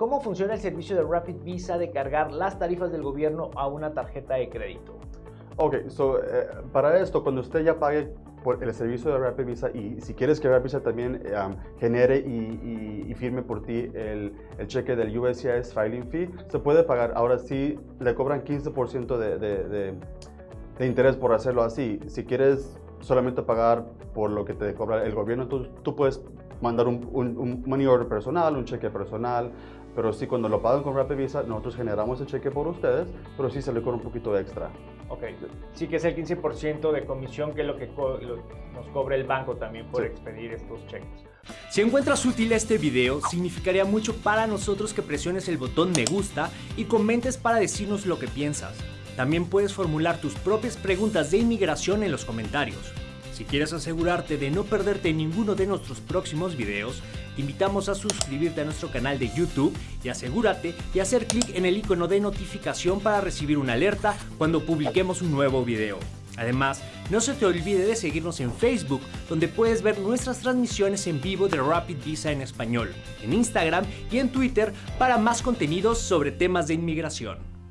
¿cómo funciona el servicio de Rapid Visa de cargar las tarifas del gobierno a una tarjeta de crédito? Ok, so, eh, para esto, cuando usted ya pague por el servicio de Rapid Visa y si quieres que Rapid Visa también um, genere y, y, firme por ti el, el, cheque del USCIS filing fee, se puede pagar. Ahora sí le cobran 15% de, de, de, de, interés por hacerlo así. Si quieres solamente pagar por lo que te cobra el gobierno, tú, tú puedes mandar un, un, un, money order personal, un cheque personal, pero sí cuando lo pagan con Rapid Visa, nosotros generamos el cheque por ustedes, pero sí se le cobra un poquito extra. Ok, sí que es el 15% de comisión que es lo que nos cobra el banco también por expedir estos cheques. Si encuentras útil este video, significaría mucho para nosotros que presiones el botón me gusta y comentes para decirnos lo que piensas. También puedes formular tus propias preguntas de inmigración en los comentarios. Si quieres asegurarte de no perderte ninguno de nuestros próximos videos, te invitamos a suscribirte a nuestro canal de YouTube y asegúrate de hacer clic en el icono de notificación para recibir una alerta cuando publiquemos un nuevo video. Además, no se te olvide de seguirnos en Facebook, donde puedes ver nuestras transmisiones en vivo de Rapid Visa en español, en Instagram y en Twitter para más contenidos sobre temas de inmigración.